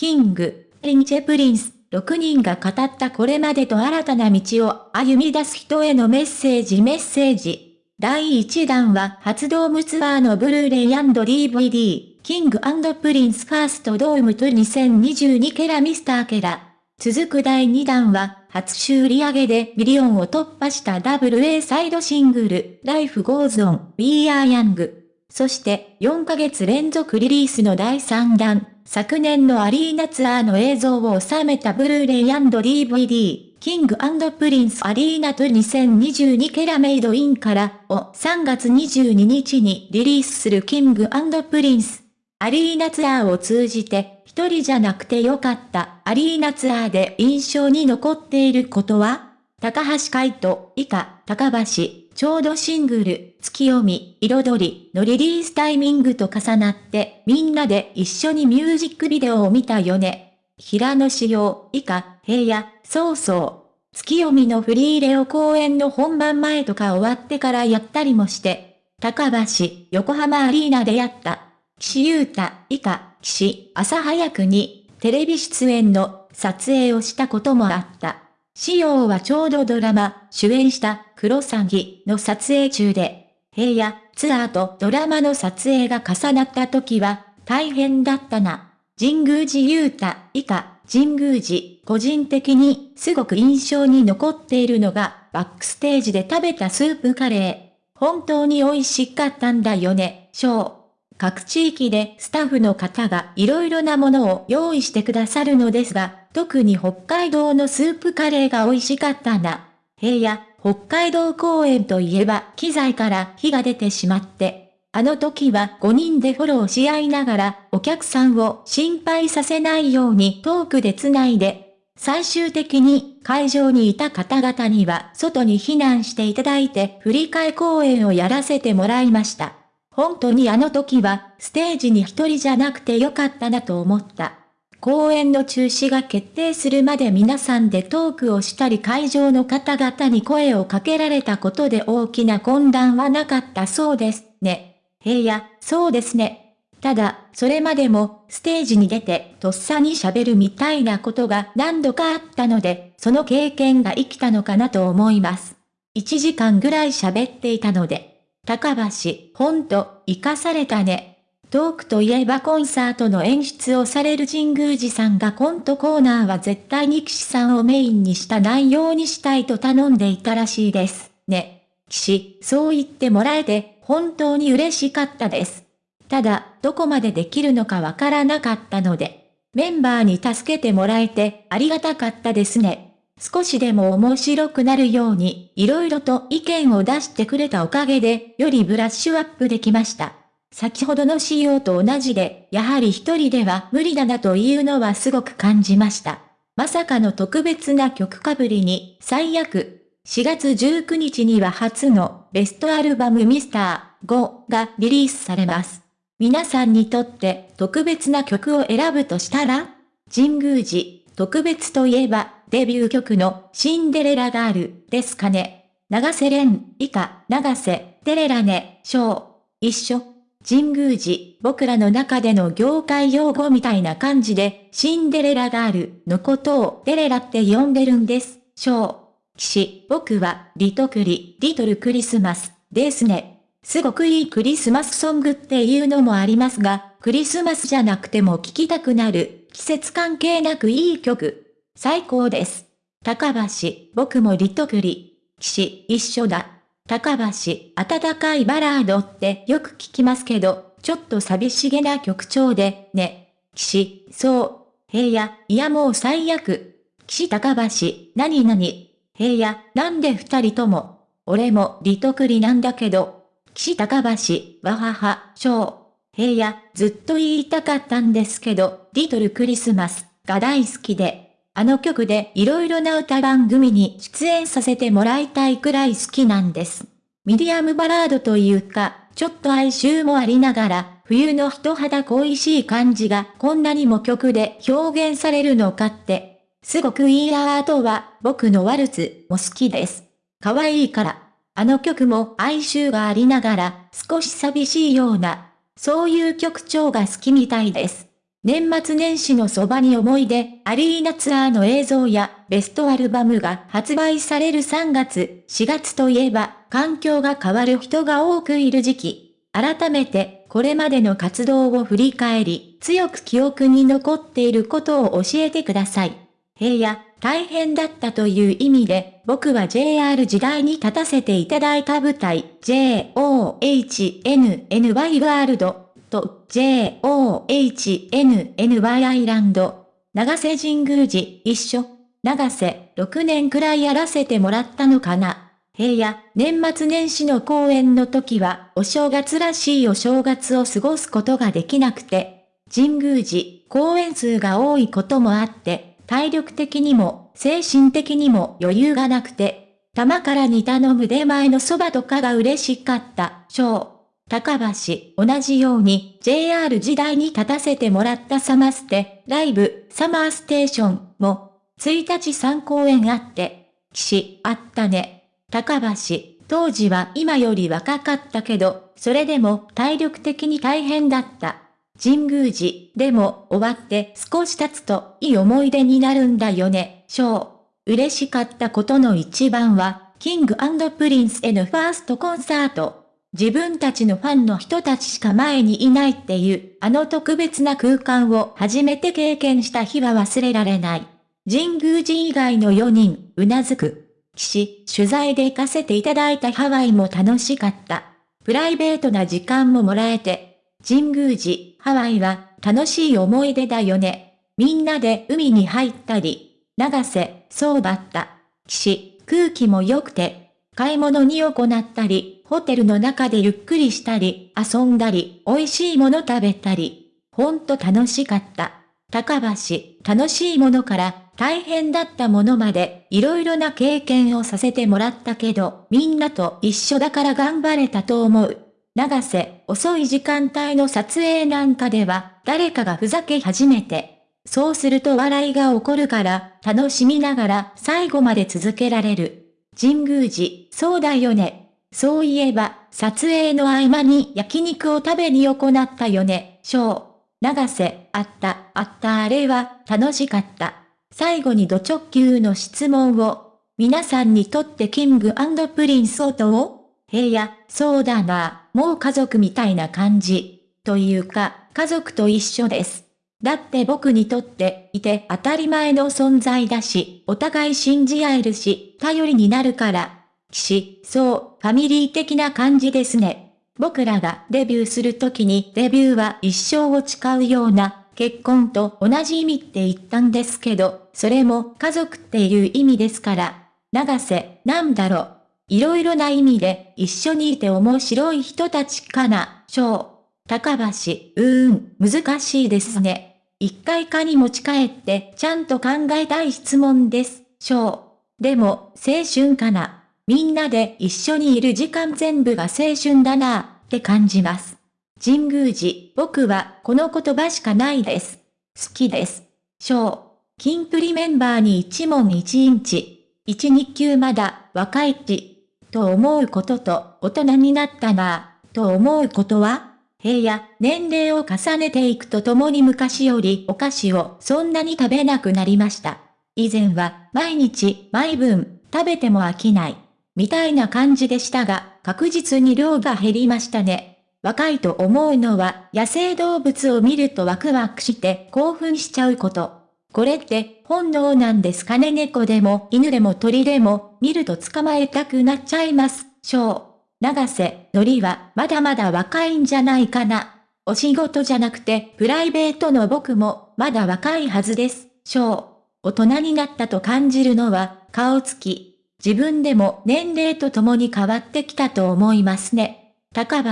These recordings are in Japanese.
King & Prince、6人が語ったこれまでと新たな道を歩み出す人へのメッセージメッセージ。第1弾は初ドームツアーのブルーレイ &DVD、 King & Prince First Dome Tour 2022 〜Mr.〜。続く第2弾は、初週売上でミリオンを突破した WA サイドシングル、Life Goes On, We Are Young。そして、4ヶ月連続リリースの第3弾、昨年のアリーナツアーの映像を収めたブルーレイ &DVD、 King & Prince Arena Tour 2022 〜Made in〜 を3月22日にリリースする King & Prince。アリーナツアーを通じて、一人じゃなくてよかったアリーナツアーで印象に残っていることは？高橋海人、以下、高橋、ちょうどシングル、月読み、彩りのリリースタイミングと重なってみんなで一緒にミュージックビデオを見たよね。平野仕様、以下、平野、そうそう。月読みのフリーレオ公演の本番前とか終わってからやったりもして、高橋、横浜アリーナでやった。岸優太、以下、岸、朝早くに、テレビ出演の撮影をしたこともあった。仕様はちょうどドラマ、主演したクロサギの撮影中で、平野、ツアーとドラマの撮影が重なった時は、大変だったな。神宮寺勇太、以下、神宮寺、個人的にすごく印象に残っているのが、バックステージで食べたスープカレー。本当に美味しかったんだよね、ショー。各地域でスタッフの方が色々なものを用意してくださるのですが、特に北海道のスープカレーが美味しかったな。平野、北海道公演といえば機材から火が出てしまって、あの時は5人でフォローし合いながらお客さんを心配させないようにトークで繋いで、最終的に会場にいた方々には外に避難していただいて振り替え公演をやらせてもらいました。本当にあの時は、ステージに一人じゃなくてよかったなと思った。公演の中止が決定するまで皆さんでトークをしたり会場の方々に声をかけられたことで大きな混乱はなかったそうですね。平野、そうですね。ただ、それまでも、ステージに出て、とっさに喋るみたいなことが何度かあったので、その経験が生きたのかなと思います。1時間ぐらい喋っていたので。高橋、ほんと、生かされたね。トークといえばコンサートの演出をされる神宮寺さんがコントコーナーは絶対に騎士さんをメインにした内容にしたいと頼んでいたらしいです。ね。騎士、そう言ってもらえて、本当に嬉しかったです。ただ、どこまでできるのかわからなかったので、メンバーに助けてもらえて、ありがたかったですね。少しでも面白くなるように、色々と意見を出してくれたおかげで、よりブラッシュアップできました。先ほどの仕様と同じで、やはり一人では無理だなというのはすごく感じました。まさかの特別な曲かぶりに、最悪。4月19日には初のベストアルバムミスター5がリリースされます。皆さんにとって特別な曲を選ぶとしたら神宮寺、特別といえばデビュー曲のシンデレラガールですかね。長瀬廉、以下、長瀬、テレラネ、章、一緒。神宮寺、僕らの中での業界用語みたいな感じで、シンデレラガールのことをテレラって呼んでるんです。章。騎士、僕は、リトクリ、リトルクリスマス、ですね。すごくいいクリスマスソングっていうのもありますが、クリスマスじゃなくても聴きたくなる、季節関係なくいい曲。最高です。高橋、僕もリトクリ。騎士、一緒だ。高橋、温かいバラードってよく聞きますけど、ちょっと寂しげな曲調で、ね。騎士、そう。平野、いやもう最悪。騎士高橋、なになに。平野、なんで二人とも？俺もリトクリなんだけど。騎士高橋、わはは、小。平野、ずっと言いたかったんですけど、リトルクリスマスが大好きで。あの曲で色々な歌番組に出演させてもらいたいくらい好きなんです。ミディアムバラードというか、ちょっと哀愁もありながら、冬の人肌恋しい感じがこんなにも曲で表現されるのかって、すごくいいアートは僕のワルツも好きです。可愛いから。あの曲も哀愁がありながら少し寂しいような、そういう曲調が好きみたいです。年末年始のそばに思い出、アリーナツアーの映像やベストアルバムが発売される3月、4月といえば、環境が変わる人が多くいる時期。改めて、これまでの活動を振り返り、強く記憶に残っていることを教えてください。平野、大変だったという意味で、僕は JR 時代に立たせていただいた舞台、JOHNNY ワールドと JOHNNY アイランド、長瀬神宮寺一緒、長瀬6年くらいやらせてもらったのかな。平野、年末年始の公演の時はお正月らしいお正月を過ごすことができなくて、神宮寺、公演数が多いこともあって、体力的にも精神的にも余裕がなくて、玉からに頼む出前のそばとかが嬉しかった、小。高橋、同じように JR 時代に立たせてもらったサマステ、ライブ、サマーステーションも、1日3公演あって、騎士、あったね。高橋、当時は今より若かったけど、それでも体力的に大変だった。神宮寺、でも終わって少し経つといい思い出になるんだよね、ショー。嬉しかったことの一番は、キングプリンスへのファーストコンサート。自分たちのファンの人たちしか前にいないっていう、あの特別な空間を初めて経験した日は忘れられない。神宮寺以外の4人、うなずく。騎士、取材で行かせていただいたハワイも楽しかった。プライベートな時間ももらえて。神宮寺、ハワイは楽しい思い出だよね。みんなで海に入ったり。長瀬、そうだった。騎士、空気も良くて。買い物に行ったり、ホテルの中でゆっくりしたり、遊んだり、美味しいもの食べたり。ほんと楽しかった。高橋、楽しいものから大変だったものまで、いろいろな経験をさせてもらったけど、みんなと一緒だから頑張れたと思う。長瀬、遅い時間帯の撮影なんかでは、誰かがふざけ始めて。そうすると笑いが起こるから、楽しみながら最後まで続けられる。神宮寺、そうだよね。そういえば、撮影の合間に焼肉を食べに行ったよね、笑。永瀬、あった、あったあれは、楽しかった。最後にド直球の質問を。皆さんにとって King & Prince とは平野、そうだな、もう家族みたいな感じ。というか、家族と一緒です。だって僕にとっていて当たり前の存在だし、お互い信じ合えるし、頼りになるから、騎士、そう、ファミリー的な感じですね。僕らがデビューするときにデビューは一生を誓うような、結婚と同じ意味って言ったんですけど、それも家族っていう意味ですから。長瀬、なんだろう。いろいろな意味で一緒にいて面白い人たちかな、小。高橋、うーん、難しいですね。一回かに持ち帰ってちゃんと考えたい質問です、小。でも、青春かな。みんなで一緒にいる時間全部が青春だなぁって感じます。神宮寺、僕はこの言葉しかないです。好きです。小、金プリメンバーに一問一インチ、一日級まだ若いち、と思うことと大人になったなぁ、と思うことは？平野、年齢を重ねていくとともに昔よりお菓子をそんなに食べなくなりました。以前は毎日毎分食べても飽きない。みたいな感じでしたが、確実に量が減りましたね。若いと思うのは野生動物を見るとワクワクして興奮しちゃうこと。これって本能なんですかね？猫でも犬でも鳥でも見ると捕まえたくなっちゃいます。小。長瀬、のりはまだまだ若いんじゃないかな。お仕事じゃなくてプライベートの僕もまだ若いはずです。小。大人になったと感じるのは顔つき、自分でも年齢とともに変わってきたと思いますね。高橋、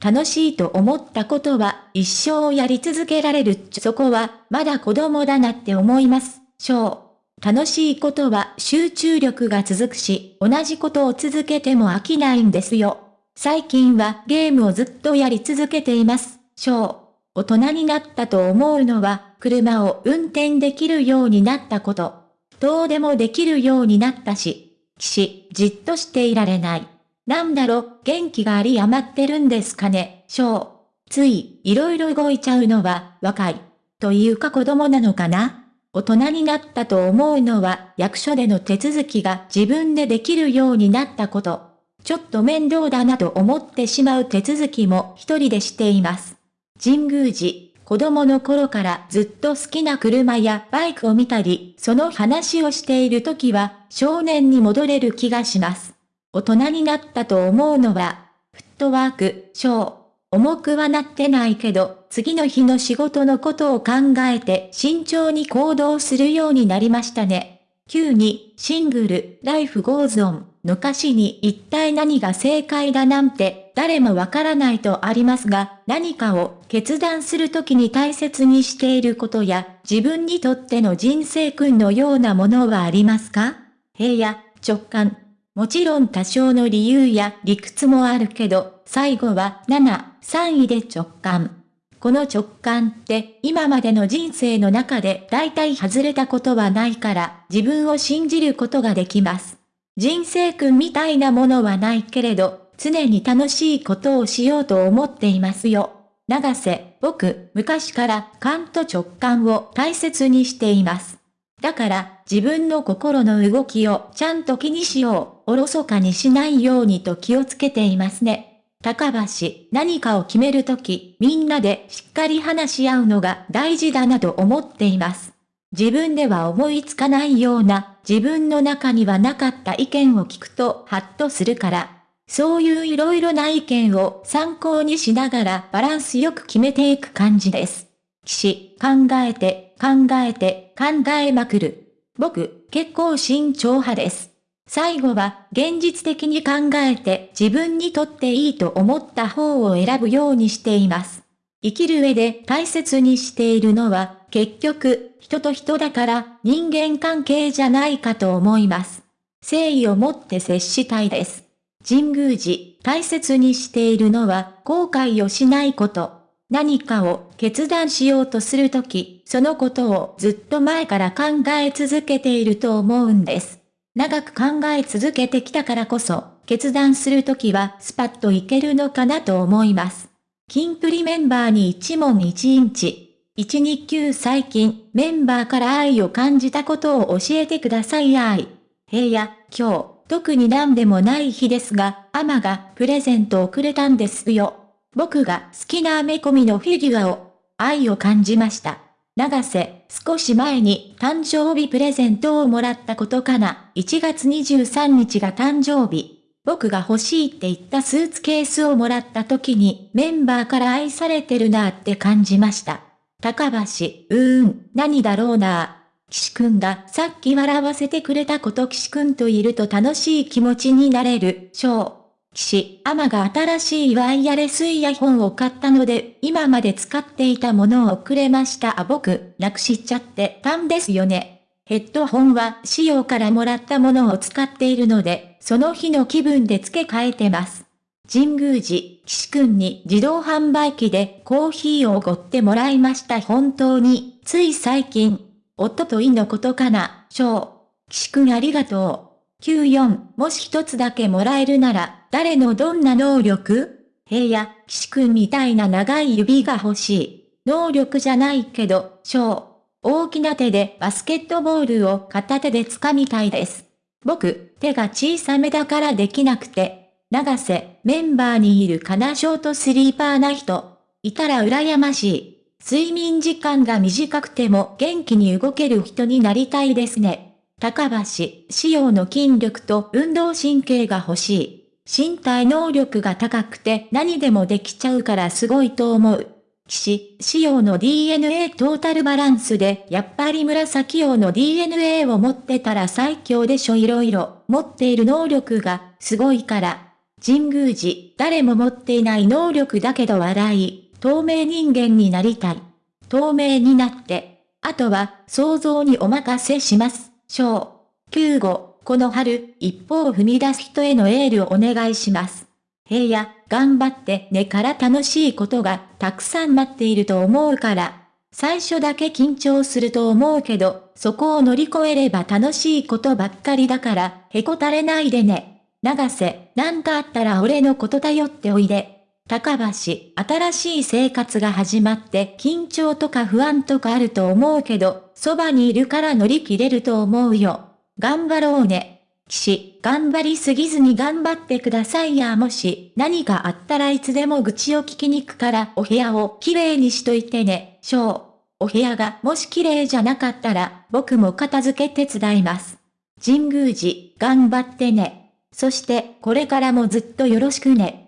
楽しいと思ったことは一生やり続けられるっちそこはまだ子供だなって思います。小。楽しいことは集中力が続くし、同じことを続けても飽きないんですよ。最近はゲームをずっとやり続けています。小。大人になったと思うのは、車を運転できるようになったこと。どうでもできるようになったし、騎士、じっとしていられない。なんだろ、元気があり余ってるんですかね、小。つい、いろいろ動いちゃうのは、若い。というか子供なのかな大人になったと思うのは役所での手続きが自分でできるようになったこと。ちょっと面倒だなと思ってしまう手続きも一人でしています。神宮寺、子供の頃からずっと好きな車やバイクを見たり、その話をしている時は少年に戻れる気がします。大人になったと思うのは、フットワーク、笑。重くはなってないけど、次の日の仕事のことを考えて慎重に行動するようになりましたね。9に、シングル、 Life Goes On の歌詞に一体何が正解だなんて誰もわからないとありますが、何かを決断するときに大切にしていることや、自分にとっての人生訓のようなものはありますか？平野、直感、もちろん多少の理由や理屈もあるけど、最後は7、3位で直感。この直感って今までの人生の中で大体外れたことはないから自分を信じることができます。人生訓みたいなものはないけれど、常に楽しいことをしようと思っていますよ。長瀬、僕、昔から勘と直感を大切にしています。だから自分の心の動きをちゃんと気にしよう、おろそかにしないようにと気をつけていますね。高橋、何かを決めるとき、みんなでしっかり話し合うのが大事だなと思っています。自分では思いつかないような、自分の中にはなかった意見を聞くとハッとするから。そういういろいろな意見を参考にしながらバランスよく決めていく感じです。騎士、考えて、考えて、考えまくる。僕、結構慎重派です。最後は、現実的に考えて自分にとっていいと思った方を選ぶようにしています。生きる上で大切にしているのは、結局、人と人だから人間関係じゃないかと思います。誠意を持って接したいです。神宮寺、大切にしているのは後悔をしないこと。何かを決断しようとするとき、そのことをずっと前から考え続けていると思うんです。長く考え続けてきたからこそ、決断するときはスパッといけるのかなと思います。キンプリメンバーに一問一インチ。一日休最近、メンバーから愛を感じたことを教えてください愛。平野、今日、特に何でもない日ですが、アマがプレゼントをくれたんですよ。僕が好きなアメコミのフィギュアを、愛を感じました。長瀬、少し前に誕生日プレゼントをもらったことかな。1月23日が誕生日。僕が欲しいって言ったスーツケースをもらった時にメンバーから愛されてるなって感じました。高橋、うーん、何だろうな岸くんがさっき笑わせてくれたこと岸くんといると楽しい気持ちになれる、ショー。岸、アマが新しいワイヤレスイヤホンを買ったので、今まで使っていたものをくれました。あ、僕、なくしちゃってたんですよね。ヘッドホンは仕様からもらったものを使っているので、その日の気分で付け替えてます。神宮寺、岸くんに自動販売機でコーヒーをおごってもらいました。本当に、つい最近、おとといのことかな、ー。岸くんありがとう。94、もし一つだけもらえるなら、誰のどんな能力？平野、岸くんみたいな長い指が欲しい。能力じゃないけど、小。大きな手でバスケットボールを片手で掴みたいです。僕、手が小さめだからできなくて。長瀬、メンバーにいるかなショートスリーパーな人。いたら羨ましい。睡眠時間が短くても元気に動ける人になりたいですね。高橋、仕様の筋力と運動神経が欲しい。身体能力が高くて何でもできちゃうからすごいと思う。騎士、仕様の DNA トータルバランスで、やっぱり紫用の DNA を持ってたら最強でしょ色々、持っている能力が、すごいから。神宮寺、誰も持っていない能力だけど笑い、透明人間になりたい。透明になって、あとは、想像にお任せします。章。9号、この春、一歩を踏み出す人へのエールをお願いします。平野、頑張ってねから楽しいことがたくさん待っていると思うから。最初だけ緊張すると思うけど、そこを乗り越えれば楽しいことばっかりだから、へこたれないでね。長瀬、なんかあったら俺のこと頼っておいで。高橋、新しい生活が始まって緊張とか不安とかあると思うけど、そばにいるから乗り切れると思うよ。頑張ろうね。騎士、頑張りすぎずに頑張ってくださいやもし何かあったらいつでも愚痴を聞きに行くからお部屋をきれいにしといてね、しょう。お部屋がもし綺麗じゃなかったら僕も片付け手伝います。神宮寺、頑張ってね。そしてこれからもずっとよろしくね。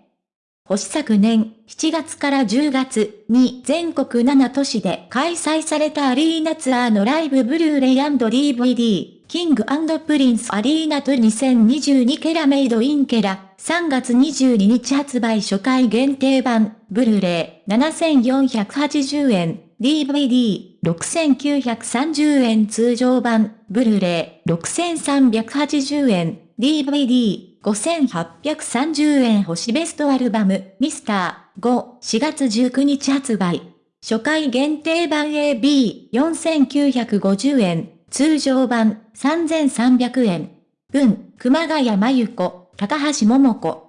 星昨年7月から10月に全国7都市で開催されたアリーナツアーのライブブルーレイ &DVD、キングプリンスアリーナと2022ケラメイドインケラ、3月22日発売初回限定版、ブルーレイ7480円、DVD、6930円通常版、ブルーレイ6380円、DVD、5830円星ベストアルバム、ミスター5、4月19日発売。初回限定版 AB、4950円、通常版、3300円。文、熊谷真由子、高橋桃子。